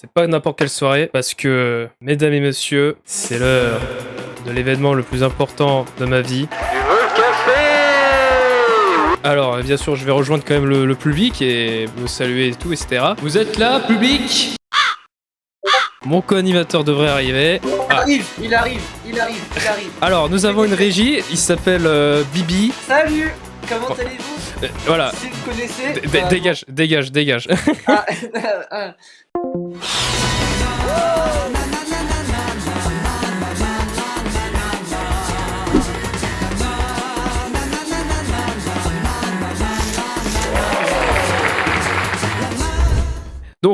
C'est pas n'importe quelle soirée parce que, mesdames et messieurs, c'est l'heure de l'événement le plus important de ma vie. Alors, bien sûr, je vais rejoindre quand même le, le public et vous saluer et tout, etc. Vous êtes là, public? Mon co-animateur devrait arriver. Il arrive, il arrive, il arrive, il arrive. Alors, nous avons une régie, il s'appelle euh, Bibi. Salut Comment allez-vous? Voilà, Si vous connaissez... D- d- euh, dégage, dégage, dégage. ah,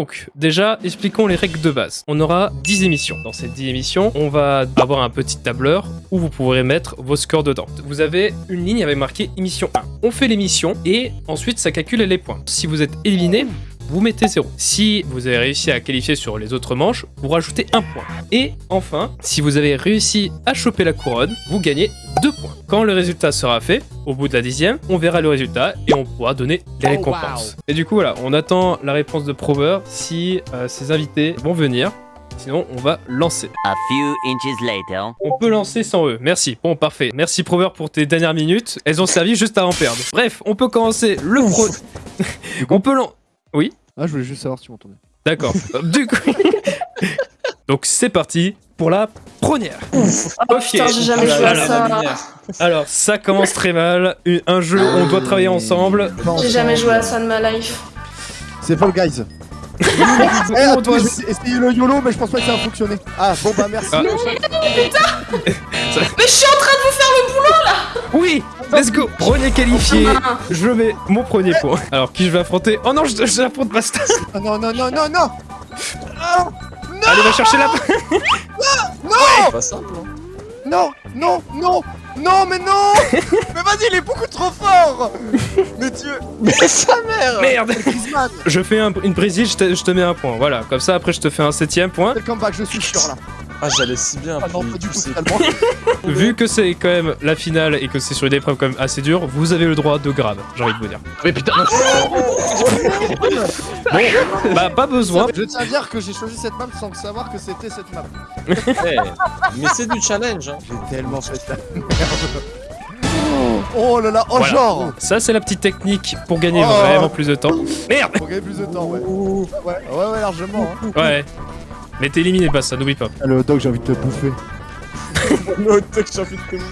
Donc, déjà, expliquons les règles de base. On aura 10 émissions. Dans ces 10 émissions, on va avoir un petit tableur où vous pourrez mettre vos scores dedans. Vous avez une ligne avec marqué émission 1. On fait l'émission et ensuite ça calcule les points. Si vous êtes éliminé, vous mettez 0. Si vous avez réussi à qualifier sur les autres manches, vous rajoutez un point. Et enfin, si vous avez réussi à choper la couronne, vous gagnez 2 points. Quand le résultat sera fait, au bout de la dixième, on verra le résultat et on pourra donner les récompenses. Et du coup, voilà, on attend la réponse de Prover si euh, ses invités vont venir. Sinon, on va lancer. A few inches later. On peut lancer sans eux. Merci. Bon, parfait. Merci Prover pour tes dernières minutes. Elles ont servi juste à en perdre. Bref, on peut commencer le pro. on peut lan... Ah, je voulais juste savoir si tu m'entendais. D'accord. du coup. Donc c'est parti pour la première. Oh putain, j'ai jamais joué à Alors, ça. Alors ça commence très mal. Un jeu où on doit travailler ensemble. J'ai jamais joué à ça de ma life. C'est Fall Guys. Eh, On doit- essayer le YOLO, mais je pense pas que ça va fonctionner. Ah, bon bah merci. Ah. Mais je suis en train de vous faire le boulot Oui, let's go. Premier qualifié. là Je mets mon premier point. Alors qui je vais affronter Oh non, je, je affronte Basta. Ah, non, non, non, non, non Allez, va chercher la. Pas simple, hein. Non, non, non Non, mais non Mais vas-y, il est beaucoup trop fort Mais Dieu Mais sa mère Merde. Je fais un- une prise, je te, je te mets un point. Voilà, comme ça après je te fais un septième point. C'est le comeback, je suis sûr là. Ah, j'allais si bien, Ah non, pas du tout. Vu que c'est quand même la finale et que c'est sur une épreuve quand même assez dure, vous avez le droit de grave, j'ai envie de vous dire. Mais putain Bah pas besoin. Je tiens à dire que j'ai choisi cette map sans savoir que c'était cette map. Eh, Mais c'est du challenge, hein. J'ai tellement fait la merde. Oh là là, oh Voilà. genre Ça c'est la petite technique pour gagner Oh. vraiment plus de temps. Merde Faut gagner plus de temps, ouais. Ouais, ouais, ouais, largement. Hein. Ouais. Mais t'es éliminé pas ça, n'oublie pas. Ah, le hot dog, j'ai envie de te bouffer. Le hot dog, j'ai envie de te.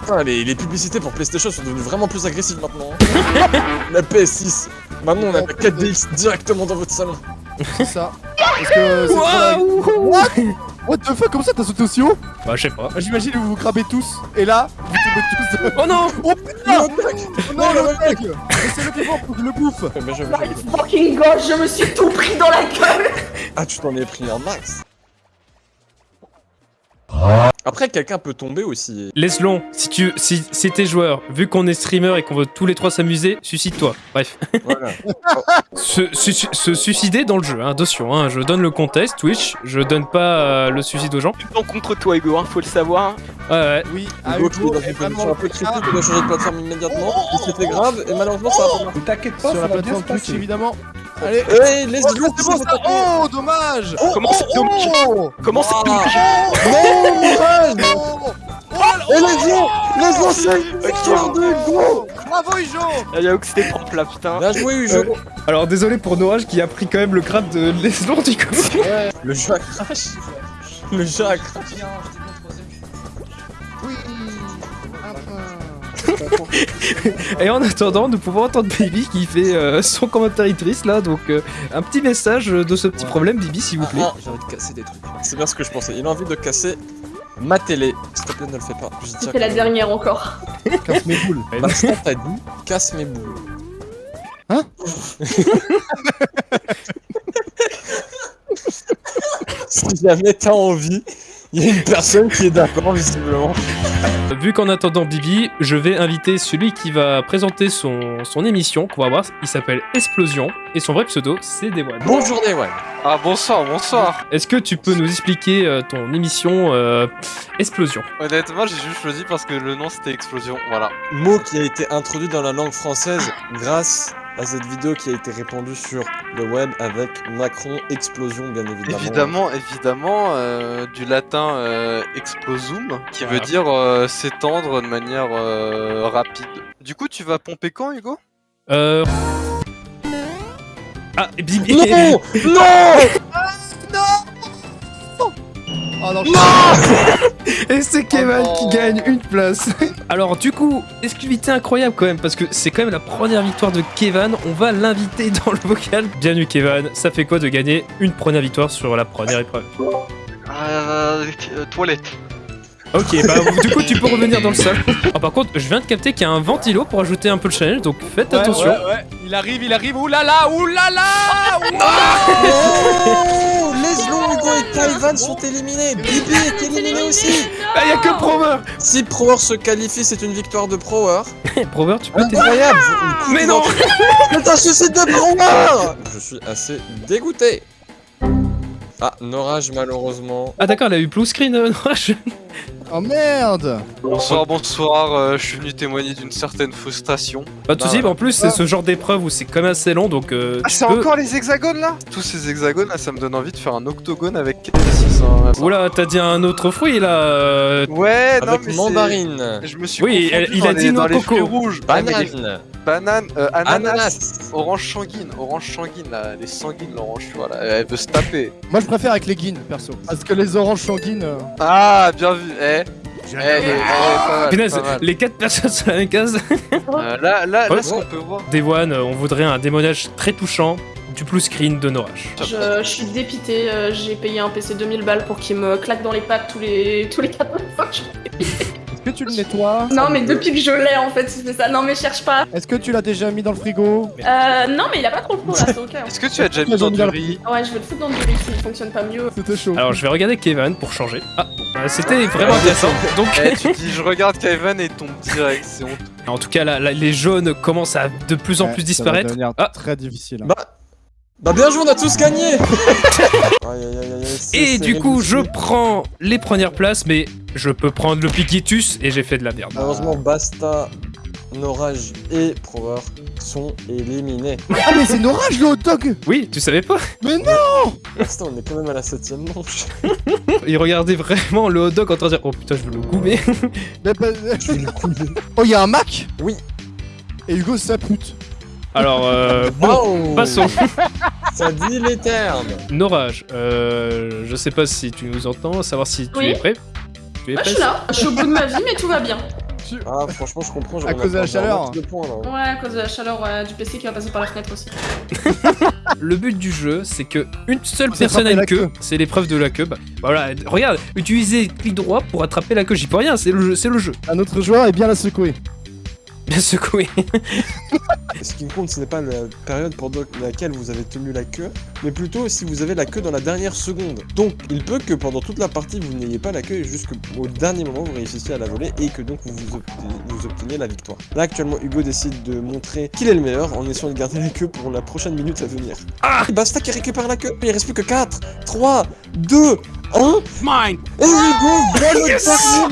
Putain, les, les publicités pour PlayStation sont devenues vraiment plus agressives maintenant. hein. la PS6. Maintenant, on a la 4DX directement dans votre salon. C'est ça. Parce que c'est la- What? What the fuck, comment ça t'as sauté aussi haut? Bah je sais pas. Bah, J'imagine que vous vous crabez tous, et là, vous tombez tous de... Oh non Oh putain Oh non, le hot dog Laissez-le vivant pour que je le bouffe je- My je- fucking god, je me suis tout pris dans la gueule Ah, tu t'en es pris un max. Après, quelqu'un peut tomber aussi. Laisse-le, si tu si, si t'es joueur, vu qu'on est streamer et qu'on veut tous les trois s'amuser, suicide-toi. Bref. Voilà. se, su- se suicider dans le jeu, hein, attention, hein, je donne le contexte, Twitch, je donne pas euh, le suicide aux gens. Non contre toi Hugo, hein, faut le savoir. Ouais, ouais. Oui, Hugo qui est dans une position un peu critique, il doit changer de plateforme immédiatement. C'était grave, et malheureusement, ça va pas. T'inquiète sur la plateforme Twitch, évidemment. Allez. Hey, laisse Oh, c'est bon ça. Oh, dommage. Comment c'est dommage Oh. Comment c'est dommage Non, Mirage Oh Oh là là Et les les anciens Victoire de Hugo Bravo, Ijo Ah, Y'a que c'était propre là putain. Bien joué, Hugo. Alors désolé pour Norage qui a pris quand même le grade de Leslon du coup. Le jeu a crash Le jeu a crash Et en attendant, nous pouvons entendre Bibi qui fait euh, son commentatrice là, donc euh, un petit message de ce petit problème, Bibi s'il vous plaît. Ah, J'ai envie de casser des trucs. C'est bien ce que je pensais. Il a envie de casser ma télé. S'il te plaît, ne le fais pas. C'était la dernière encore. Casse mes boules Bastien t'a dit, casse mes boules. Hein Si jamais t'as envie, il y a une personne qui est d'accord, visiblement. Vu qu'en attendant Bibi, je vais inviter celui qui va présenter son, son émission qu'on va voir. Il s'appelle Explosion et son vrai pseudo c'est Dewan. Bonjour Dewan. Ah bonsoir, bonsoir. Est-ce que tu peux nous expliquer euh, ton émission euh, Explosion? Honnêtement, j'ai juste choisi parce que le nom c'était Explosion, voilà. Mot qui a été introduit dans la langue française grâce à cette vidéo qui a été répandue sur le web avec Macron explosion bien évidemment. Évidemment, évidemment, euh, du latin euh, explosum, qui veut dire euh, s'étendre de manière euh, rapide. Du coup, tu vas pomper quand, Hugo? Euh... Ah, bim- Non Non Oh non, Et c'est Kevin Oh qui non. gagne une place. Alors du coup, exclusivité incroyable quand même parce que c'est quand même la première victoire de Kevin. On va l'inviter dans le vocal. Bienvenue Kevin. Ça fait quoi de gagner une première victoire sur la première épreuve euh, Toilette. Ok, bah du coup tu peux revenir dans le sol. Ah, par contre, je viens de capter qu'il y a un ventilo pour ajouter un peu le challenge, donc faites Ouais, attention. ouais, ouais. Il arrive, il arrive. Oulala, oulala Oh Et Kaivan sont éliminés. Bibi est éliminé aussi. Ah, il y a que Prover. Si Prower se qualifie, c'est une victoire de Prower. Prover, tu peux t'aider Incroyable. Mais non. C'est un suicide de Prower Je suis assez dégoûté. Ah, Norage malheureusement. Ah d'accord, elle a eu blue screen. euh, non, je- Oh merde Bonsoir, bonsoir, euh, je suis venu témoigner d'une certaine frustration. Pas de soucis, Ah, mais en plus c'est ce genre d'épreuve où c'est quand même assez long, donc euh, Ah, c'est peux- encore les hexagones là? Tous ces hexagones là, ça me donne envie de faire un octogone avec 6 hein. Oula, t'as dit un autre fruit là. euh, Ouais, non, mais Avec c'est- mandarine. Je me suis Oui, il a dit dans noix les coco. fruits rouges. Ouais, mais les Banane. Euh, ananas, Ananas. orange sanguine, orange sanguine là, les sanguines l'orange, tu vois là, elle veut se taper. Moi je préfère avec les guines, perso. Parce que les oranges sanguines... euh, Ah, bien vu, eh, eh, eh, eh, mal, Punaise, mal. les quatre personnes sur la même case. Euh, là, là, Ouais. là, ce qu'on peut voir. Dewan, euh, on voudrait un démonage très touchant du blue screen de Norage. Je, je suis dépité, euh, j'ai payé un PC 2000 balles pour qu'il me claque dans les pattes tous les tous les 4 fois que je- tu le nettoies Non mais depuis que je l'ai en fait, il fait ça. Non mais cherche pas. Est-ce que tu l'as déjà mis dans le frigo? Euh, non mais il a pas trop le là, c'est ok. Est-ce que tu as déjà mis dans du riz? Ouais, je vais le foutre dans du riz s'il fonctionne pas mieux. C'était chaud. Alors je vais regarder Kevin pour changer. Ah, euh, c'était vraiment intéressant. Donc, Eh, tu dis, je regarde Kevin et tombe direct, c'est honteux. en tout cas, là, là, les jaunes commencent à de plus en Ouais, plus ça va disparaître. Ah. très difficile. hein. Bah, bah bien joué, on a tous gagné Aïe, aïe, aïe, aïe, c'est- Et du coup, je prends les premières places, mais je peux prendre le Piquitus et j'ai fait de la merde. Malheureusement, Basta, Norage et Prower sont éliminés. Ah mais c'est Norage le hot dog Oui, tu savais pas Mais non Basta, on est quand même à la septième manche. Il regardait vraiment le hot dog en train de dire Oh putain, je veux le goumer. Mais bah- Oh y'a un Mac Oui. Et Hugo c'est sa pute. Alors, euh, bon, Wow passons. Ça dit les termes Norage, euh, je sais pas si tu nous entends, savoir si tu Oui. es prêt. Tu es je suis là, je suis au bout de ma vie mais tout va bien. Ah, franchement, je comprends. À cause de la chaleur. De points, là. Ouais, à cause de la chaleur ouais, du PC qui va passer par la fenêtre aussi. Le but du jeu, c'est que une seule personne a attraper une la queue. queue. C'est l'épreuve de la queue. Bah, voilà, regarde, utilisez clic droit pour attraper la queue. J'y peux rien, c'est le jeu. C'est le jeu. Un autre joueur est bien la secouer. Bien secoué. Ce qui me compte, ce n'est pas la période pendant laquelle vous avez tenu la queue, mais plutôt si vous avez la queue dans la dernière seconde. Donc, il peut que pendant toute la partie, vous n'ayez pas la queue et juste qu'au dernier moment, vous réussissiez à la voler et que donc vous, vous, obtenez, vous obteniez la victoire. Là, actuellement, Hugo décide de montrer qu'il est le meilleur en essayant de garder la queue pour la prochaine minute à venir. Ah Basta qui récupère la queue, il reste plus que 4, 3, 2, 1. Mine Et Hugo au dernier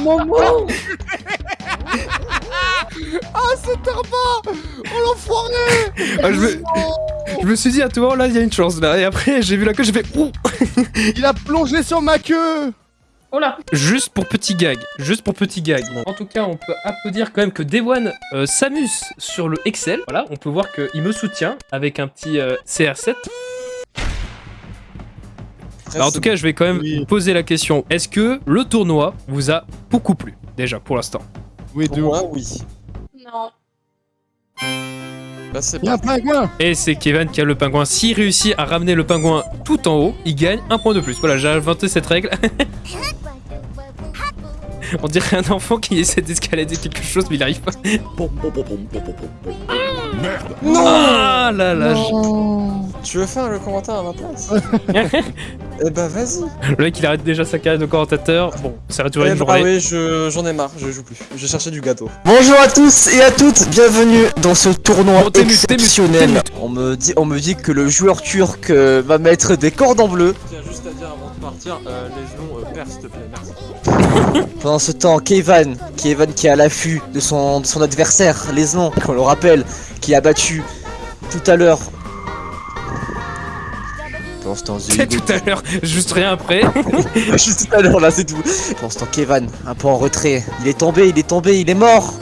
moment Ah c'est Tarba Oh l'enfoiré Ah, je, me, je me suis dit à tout moment là, il y a une chance là. Et après, j'ai vu la queue, j'ai fait Ouh Il a plongé sur ma queue Oh là Juste pour petit gag. Juste pour petit gag. En tout cas, on peut applaudir quand même que Dewan euh, s'amuse sur le Excel. Voilà, on peut voir qu'il me soutient avec un petit euh, CR7. Alors, en tout cas, je vais quand même Oui. poser la question. Est-ce que le tournoi vous a beaucoup plu Déjà, pour l'instant? Oui, Pour de moi, oui. Non. Bah, c'est Il y a un parti. pingouin Et c'est Kevin qui a le pingouin. S'il réussit à ramener le pingouin tout en haut, il gagne un point de plus. Voilà, j'ai inventé cette règle. On dirait un enfant qui essaie d'escalader quelque chose, mais il arrive pas. Non Ah là là, Non. Tu veux faire le commentaire à ma place? Eh bah vas-y Le mec il arrête déjà sa carrière de commentateur. Bon, ça va durer Eh une bah journée. oui, je- j'en ai marre, je joue plus. Je cherchais du gâteau. Bonjour à tous et à toutes, bienvenue dans ce tournoi Bon, mute, mute. On me dit, on me dit que le joueur turc euh, va mettre des cordes en bleu. Tiens, juste à dire avant de partir, euh, les noms, euh, père, s'il te plaît, merci. Pendant ce temps, Kevin, Kevin qui est à l'affût de son, de son adversaire, Lesnon, qu'on le rappelle, qui a battu tout à l'heure. C'est tout à l'heure, juste rien après. Juste tout à l'heure là, c'est tout. Pendant ce temps, Kevin, un peu en retrait. Il est tombé, il est tombé, il est mort.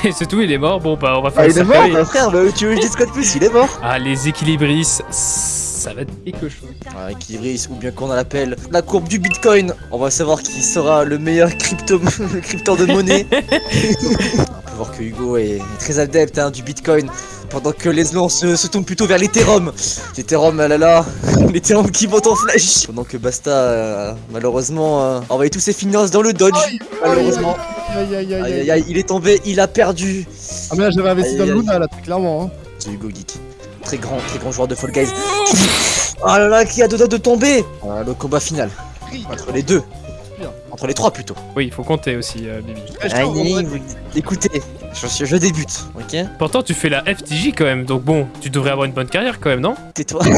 Et c'est tout, il est mort. Bon, bah, on va faire Ah, il est mort, bah, frère, bah, tu veux que je dise quoi de plus? Il est mort. Ah, les équilibristes, ça va être quelque chose. Ah, ou bien qu'on l'appelle la courbe du bitcoin. On va savoir qui sera le meilleur crypto crypteur de monnaie. On peut voir que Hugo est, est très adepte hein, du bitcoin. Pendant que les noms se, se tournent plutôt vers l'Ethereum. L'Ethereum, ah là là, l'Ethereum qui monte en flèche. Pendant que Basta, euh, malheureusement, euh, a envoyé tous ses finances dans le Dodge. Malheureusement. Aïe aïe aïe Aïe aïe aïe aïe, il est tombé, il a perdu. Ah mais là j'avais investi dans le Luna là, très clairement hein. The Hugo Geek. Très grand, très grand joueur de Fall Guys. Oh là là, qui a deux doigts de tomber Voilà, Le combat final. Entre les deux. Entre les trois plutôt. Oui, il faut compter aussi, euh, écoutez, je, je débute, ok Pourtant, tu fais la FTJ quand même, donc bon, tu devrais avoir une bonne carrière quand même, non Tais-toi.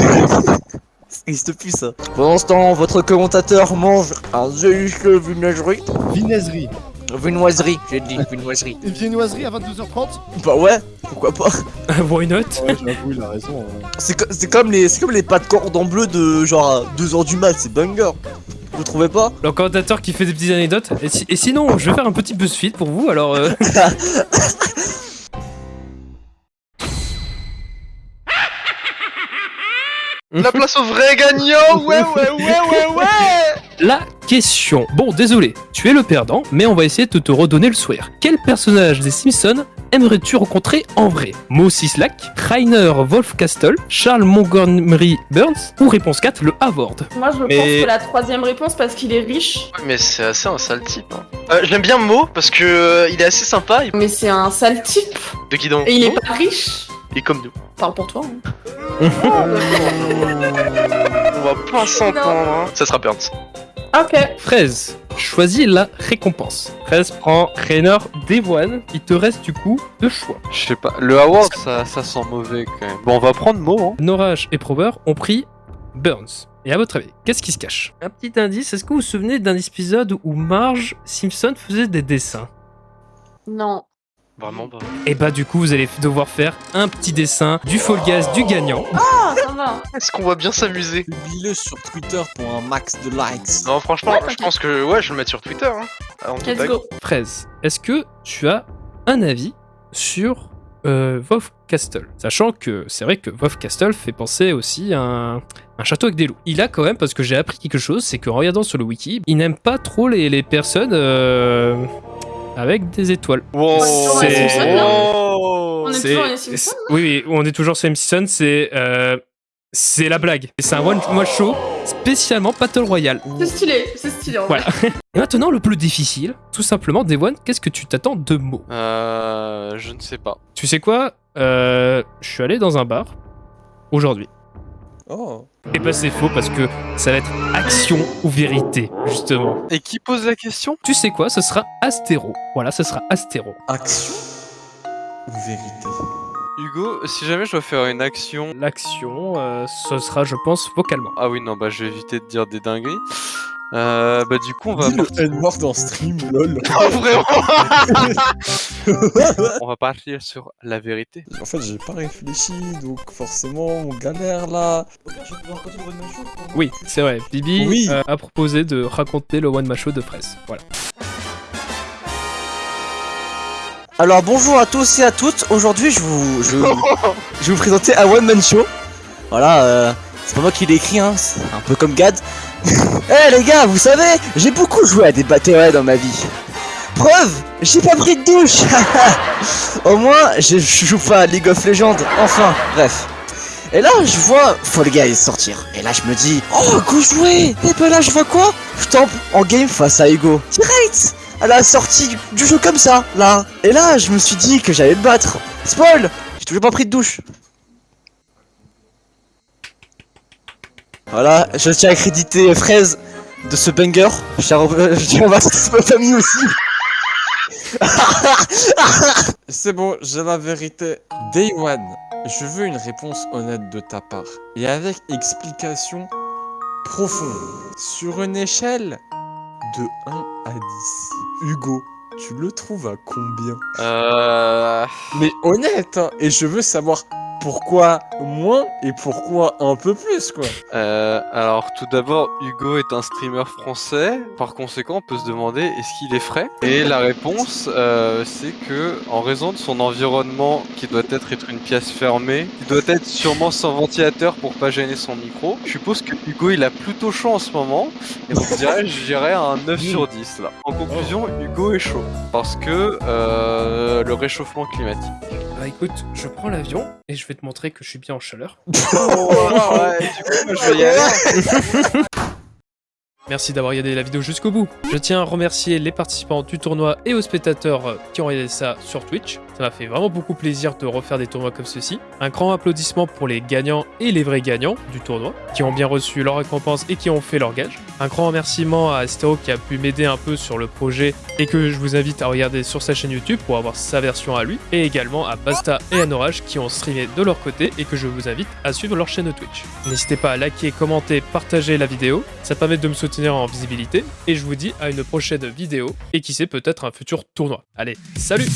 Ça existe plus ça. Pendant ce temps, votre commentateur mange un zéuche vinaigrerie. Vinaiserie. Vinoiserie, j'ai dit, vinoiserie. Une viennoiserie à 22h30 Bah ouais, pourquoi pas Why not Ouais j'avoue il a raison. ouais. C'est co- c'est comme les c'est comme les pâtes cordon bleu de genre à 2h du mat, c'est banger. Vous trouvez pas Le commentateur qui fait des petites anecdotes. Et, si- et sinon, je vais faire un petit BuzzFeed pour vous, alors... euh, La place au vrai gagnant. Ouais, ouais, ouais, ouais, ouais. La question. Bon, désolé, tu es le perdant, mais on va essayer de te redonner le sourire. Quel personnage des Simpsons aimerais-tu rencontrer en vrai? Mo Sislak, Rainer Wolfcastle, Charles Montgomery Burns ou réponse 4, le Havard Moi, je Mais- pense que la troisième réponse, parce qu'il est riche, Mais c'est assez un sale type. Hein. Euh, je l'aime bien Mo parce que euh, il est assez sympa. il- mais c'est un sale type, De qui donc? Et il est pas riche. Il est comme nous. Parle pour toi. hein. On va pas s'entendre. Hein. Ça sera Burns. Ok. Fraise, choisis la récompense. Fraise prend Rainer Devoine. Il te reste du coup deux choix. Je sais pas, le Howard ça, ça sent mauvais quand même. Bon, on va prendre mot, hein. Norage et Prober ont pris Burns. Et à votre avis, qu'est-ce qui se cache? Un petit indice, est-ce que vous vous souvenez d'un épisode où Marge Simpson faisait des dessins? Non. Vraiment pas. Et bah du coup, vous allez devoir faire un petit dessin du Fall Gas du gagnant. Ah, ça va. Est-ce qu'on va bien s'amuser Publie-le sur Twitter pour un max de likes. Non, franchement, Ouais, je pense que ouais, je vais le mettre sur Twitter. Hein. Toute Let's go. Fraise, est-ce que tu as un avis sur euh, Wolf Castle? Sachant que c'est vrai que Wolf Castle fait penser aussi à un, un château avec des loups. Il a quand même, parce que j'ai appris quelque chose, c'est qu'en regardant sur le wiki, il n'aime pas trop les, les personnes euh, avec des étoiles. Wow. C'est- Wow. On est toujours les Simpsons c'est- Oui, oui, on est toujours sur les Simpsons, c'est... euh, c'est la blague. Et C'est un one-man show spécialement Battle Royale. C'est stylé, c'est stylé en. Voilà. Et maintenant, le plus difficile, tout simplement, Devon, qu'est-ce que tu t'attends de mots Euh, je ne sais pas. Tu sais quoi? Euh, Je suis allé dans un bar aujourd'hui. Oh. Et bah c'est faux parce que ça va être action ou vérité, justement. Et qui pose la question? Tu sais quoi? Ce sera Astéro. Voilà, ce sera Astéro. Action ou vérité? Hugo, si jamais je dois faire une action... L'action, euh, ce sera, je pense, vocalement. Ah oui, non, bah je vais éviter de dire des dingueries. Euh, bah du coup, on va, le N-word en stream, lol. Oh, vraiment on va partir sur la vérité. En fait, j'ai pas réfléchi, donc forcément, on galère là. Oui, c'est vrai. Bibi Oui. euh, a proposé de raconter le one man show de Fraise. Voilà. Alors bonjour à tous et à toutes. Aujourd'hui, je vous, je, je vais vous présenter un one man show. Voilà, euh, c'est pas moi qui l'ai écrit, hein. Un peu comme Gad. Eh les gars, vous savez, j'ai beaucoup joué à des batteries dans ma vie. Preuve, j'ai pas pris de douche. Au moins, je joue pas à League of Legends. Enfin, bref. Et là, je vois Fall Guys sortir. Et là, je me dis, oh, go jouer Et ben là, je vois quoi? Je tombe en game face à Hugo. Direct à la sortie du, du jeu comme ça, là. Et là, je me suis dit que j'allais le battre. Spoil J'ai toujours pas pris de douche. Voilà, je tiens à créditer Fraise de ce banger. Je tiens à je tiens à ma famille aussi. C'est bon, j'ai la vérité. Day One, je veux une réponse honnête de ta part. Et avec explication profonde. Sur une échelle de 1 à 10. Hugo, tu le trouves à combien? Euh... Mais honnête, hein, et je veux savoir pourquoi moins et pourquoi un peu plus, quoi. Euh, alors tout d'abord, Hugo est un streamer français. Par conséquent, on peut se demander est-ce qu'il est frais? Et la réponse, euh, c'est que en raison de son environnement, qui doit être être une pièce fermée, qui doit être sûrement sans ventilateur pour pas gêner son micro, je suppose que Hugo il a plutôt chaud en ce moment. Et donc je dirais, je dirais un 9 sur 10 là. En conclusion, Hugo est chaud parce que euh, le réchauffement climatique. Bah écoute, je prends l'avion et je vais te montrer que je suis bien en chaleur. ouais, du coup, moi, je vais y aller. Merci d'avoir regardé la vidéo jusqu'au bout. Je tiens à remercier les participants du tournoi et aux spectateurs qui ont regardé ça sur Twitch. Ça m'a fait vraiment beaucoup plaisir de refaire des tournois comme ceci. Un grand applaudissement pour les gagnants et les vrais gagnants du tournoi, qui ont bien reçu leur récompense et qui ont fait leur gage. Un grand remerciement à Astéro qui a pu m'aider un peu sur le projet et que je vous invite à regarder sur sa chaîne YouTube pour avoir sa version à lui. Et également à Basta et à Norage qui ont streamé de leur côté et que je vous invite à suivre leur chaîne Twitch. N'hésitez pas à liker, commenter, partager la vidéo. Ça permet de me soutenir en visibilité. Et je vous dis à une prochaine vidéo et qui sait peut-être un futur tournoi. Allez, salut